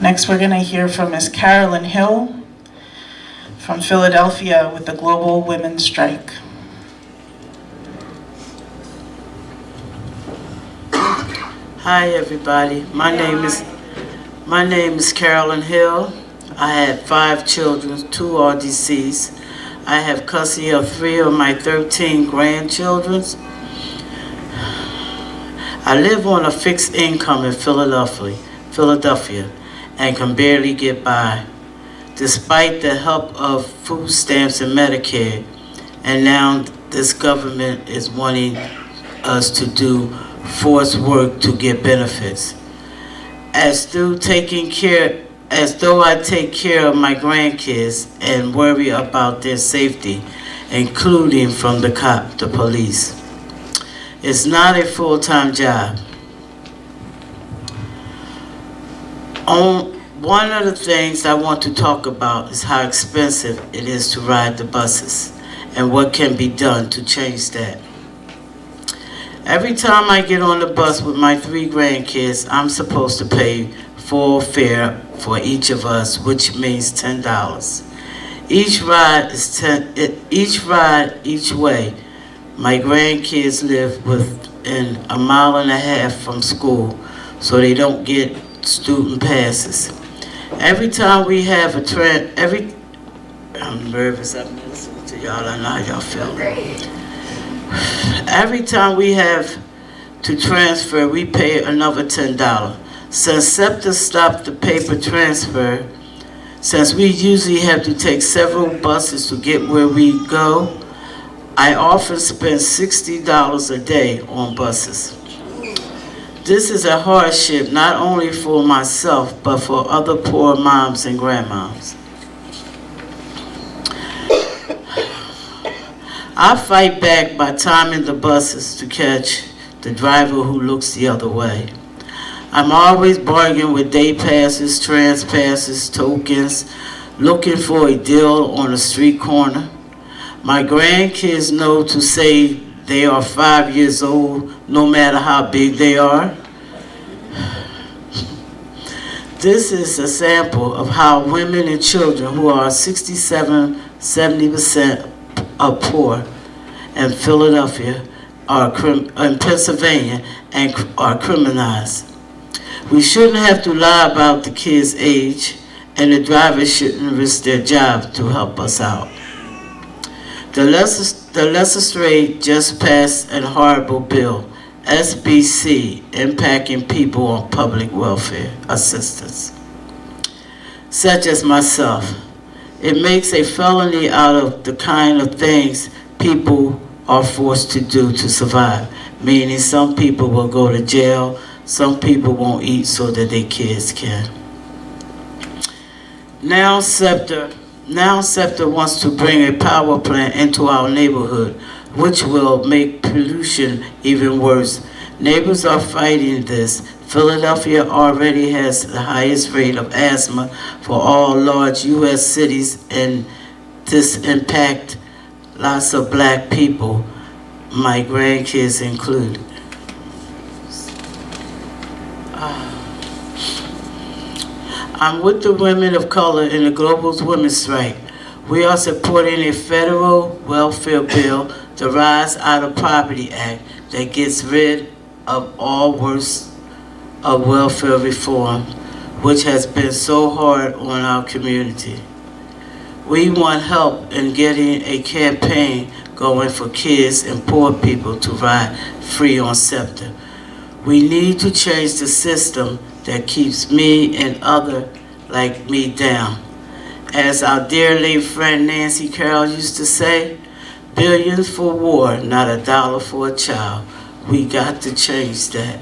Next, we're going to hear from Ms. Carolyn Hill from Philadelphia with the Global Women's Strike. Hi, everybody. My name is my name is Carolyn Hill. I had five children. Two are deceased. I have custody of three of my 13 grandchildren. I live on a fixed income in Philadelphia, Philadelphia, and can barely get by, despite the help of food stamps and Medicare. And now this government is wanting us to do forced work to get benefits. As through taking care, as though I take care of my grandkids and worry about their safety, including from the cop, the police. It's not a full-time job. On, one of the things I want to talk about is how expensive it is to ride the buses and what can be done to change that. Every time I get on the bus with my three grandkids, I'm supposed to pay full fare for each of us, which means ten dollars. Each ride is ten. Each ride each way. My grandkids live within a mile and a half from school, so they don't get student passes. Every time we have a trend, every I'm nervous. I'm listening to y'all. I know how y'all feel. Every time we have to transfer, we pay another $10. Since SEPTA stopped the paper transfer, since we usually have to take several buses to get where we go, I often spend $60 a day on buses. This is a hardship not only for myself, but for other poor moms and grandmoms. I fight back by timing the buses to catch the driver who looks the other way. I'm always bargaining with day passes, trans passes, tokens, looking for a deal on a street corner. My grandkids know to say they are five years old, no matter how big they are. This is a sample of how women and children who are 67, 70% are poor in Philadelphia are in Pennsylvania and are criminalized. We shouldn't have to lie about the kids' age and the drivers shouldn't risk their job to help us out. The, the legislature just passed a horrible bill, SBC, impacting people on public welfare assistance, such as myself. It makes a felony out of the kind of things people are forced to do to survive. Meaning some people will go to jail, some people won't eat so that their kids can. Now SEPTA, now SEPTA wants to bring a power plant into our neighborhood, which will make pollution even worse. Neighbors are fighting this. Philadelphia already has the highest rate of asthma for all large U.S. cities, and this impact lots of black people, my grandkids included. Uh, I'm with the women of color in the Global Women's Strike. We are supporting a federal welfare bill, the Rise Out of Poverty Act, that gets rid of all worst of welfare reform, which has been so hard on our community. We want help in getting a campaign going for kids and poor people to ride free on SEPTA. We need to change the system that keeps me and other like me down. As our dear late friend Nancy Carroll used to say, billions for war, not a dollar for a child. We got to change that.